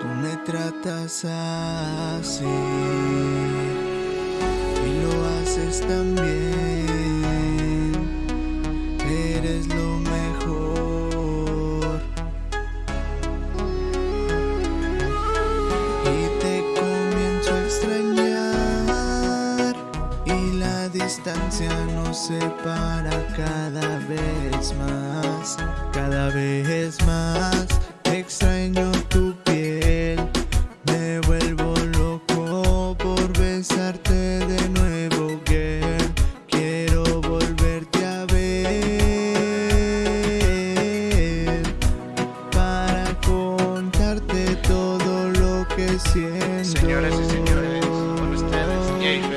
Tú me tratas así y lo haces tan distancia nos separa cada vez más, cada vez más. Extraño tu piel, me vuelvo loco por besarte de nuevo, girl. Quiero volverte a ver para contarte todo lo que siento. Señoras y señores, con ustedes.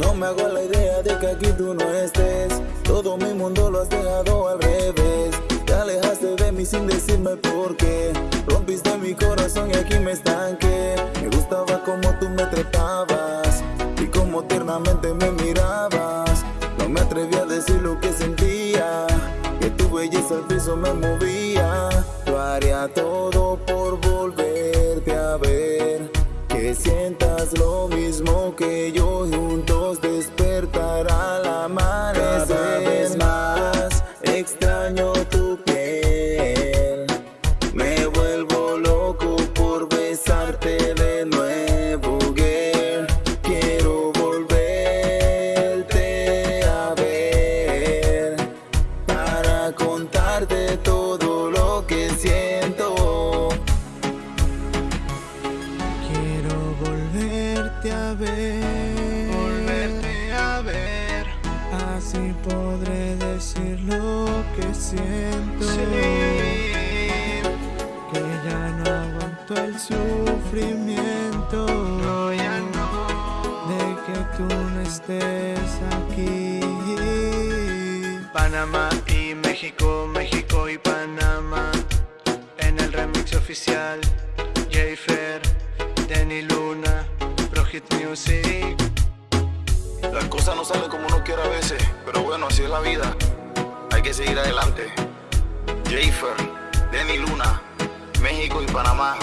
No me hago la idea de que aquí tú no estés. Todo mi mundo lo has dejado al revés. Te alejaste de mí sin decirme por qué. Rompiste mi corazón y aquí me estanqué. Me gustaba como tú me trepabas y como tiernamente me mirabas. No me atreví a decir lo que sentía. Que tu belleza al piso me movía. Yo haría todo por volverte a ver. Que sientas lo mismo que yo Me vuelvo loco por besarte de nuevo, girl. Quiero volverte a ver para contarte todo lo que siento. Quiero volverte a ver, así podré decir lo que siento. Que ya no aguanto el sufrimiento No, ya no. de que tú no estés aquí. Panamá y México, México y Panamá. En el remix oficial, Jafer, Denny Luna, Project Music. Las cosas no salen como uno quiere a veces, pero bueno, así es la vida. Hay que seguir adelante. Jafer, Denny Luna, México y Panamá.